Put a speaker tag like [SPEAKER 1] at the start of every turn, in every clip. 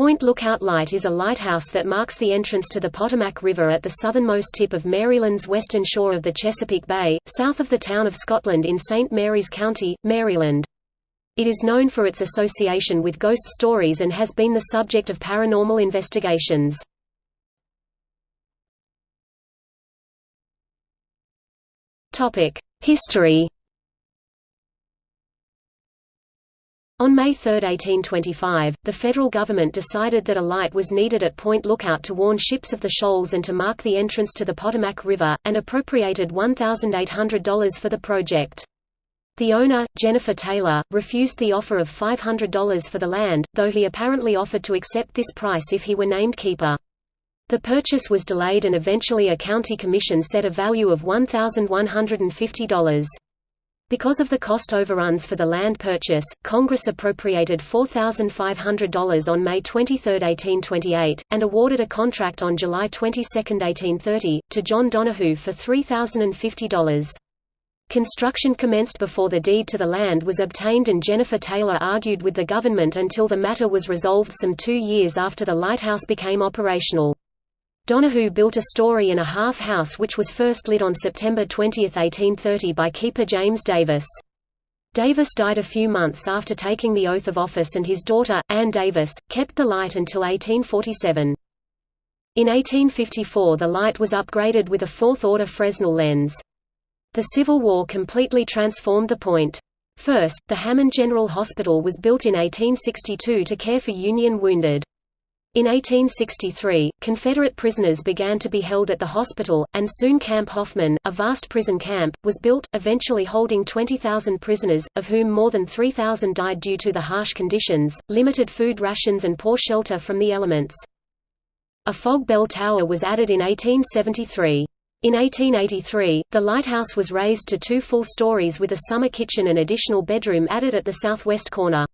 [SPEAKER 1] Point Lookout Light is a lighthouse that marks the entrance to the Potomac River at the southernmost tip of Maryland's western shore of the Chesapeake Bay, south of the town of Scotland in St. Mary's County, Maryland. It is known for its association with ghost stories and has been the subject of paranormal investigations. History On May 3, 1825, the federal government decided that a light was needed at Point Lookout to warn ships of the shoals and to mark the entrance to the Potomac River, and appropriated $1,800 for the project. The owner, Jenifer Taylor, refused the offer of $500 for the land, though he apparently offered to accept this price if he were named keeper. The purchase was delayed and eventually a county commission set a value of $1,150. Because of the cost overruns for the land purchase, Congress appropriated $4,500 on May 23, 1828, and awarded a contract on July 22, 1830, to John Donahoo for $3,050. Construction commenced before the deed to the land was obtained and Jenifer Taylor argued with the government until the matter was resolved some two years after the lighthouse became operational. Donahoo built a story-and-a-half house which was first lit on September 20, 1830 by keeper James Davis. Davis died a few months after taking the oath of office and his daughter, Anne Davis, kept the light until 1847. In 1854 the light was upgraded with a fourth-order Fresnel lens. The Civil War completely transformed the point. First, the Hammond General Hospital was built in 1862 to care for Union wounded. In 1863, Confederate prisoners began to be held at the hospital, and soon Camp Hoffman, a vast prison camp, was built, eventually holding 20,000 prisoners, of whom more than 3,000 died due to the harsh conditions, limited food rations and poor shelter from the elements. A fog bell tower was added in 1873. In 1883, the lighthouse was raised to two full stories with a summer kitchen and additional bedroom added at the southwest corner.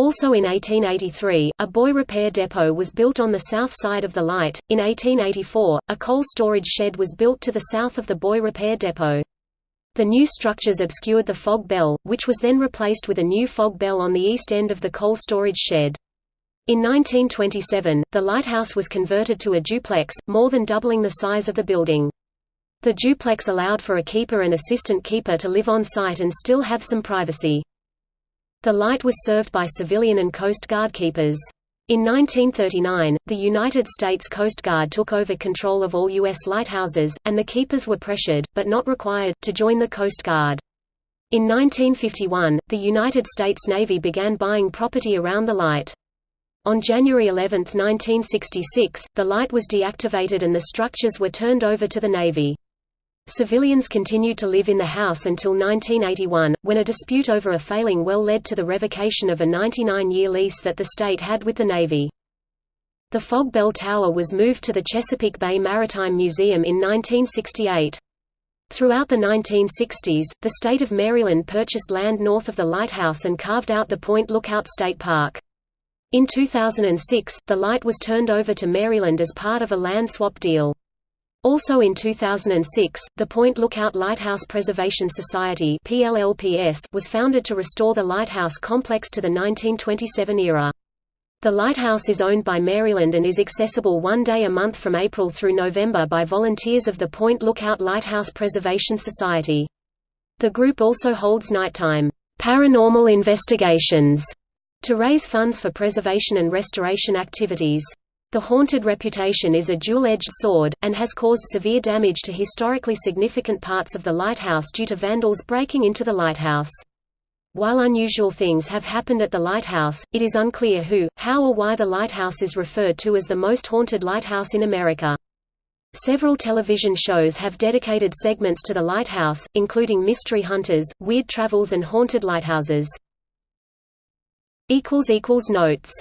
[SPEAKER 1] Also in 1883, a buoy repair depot was built on the south side of the light. In 1884, a coal storage shed was built to the south of the buoy repair depot. The new structures obscured the fog bell, which was then replaced with a new fog bell on the east end of the coal storage shed. In 1927, the lighthouse was converted to a duplex, more than doubling the size of the building. The duplex allowed for a keeper and assistant keeper to live on site and still have some privacy. The light was served by civilian and Coast Guard keepers. In 1939, the United States Coast Guard took over control of all U.S. lighthouses, and the keepers were pressured, but not required, to join the Coast Guard. In 1951, the United States Navy began buying property around the light. On January 11, 1966, the light was deactivated and the structures were turned over to the Navy. Civilians continued to live in the house until 1981, when a dispute over a failing well led to the revocation of a 99-year lease that the state had with the Navy. The Fog Bell Tower was moved to the Chesapeake Bay Maritime Museum in 1968. Throughout the 1960s, the state of Maryland purchased land north of the lighthouse and carved out the Point Lookout State Park. In 2006, the light was turned over to Maryland as part of a land swap deal. Also in 2006, the Point Lookout Lighthouse Preservation Society was founded to restore the lighthouse complex to the 1927 era. The lighthouse is owned by Maryland and is accessible one day a month from April through November by volunteers of the Point Lookout Lighthouse Preservation Society. The group also holds nighttime, paranormal investigations to raise funds for preservation and restoration activities. The haunted reputation is a dual-edged sword, and has caused severe damage to historically significant parts of the lighthouse due to vandals breaking into the lighthouse. While unusual things have happened at the lighthouse, it is unclear who, how or why the lighthouse is referred to as the most haunted lighthouse in America. Several television shows have dedicated segments to the lighthouse, including Mystery Hunters, Weird Travels and Haunted Lighthouses. Notes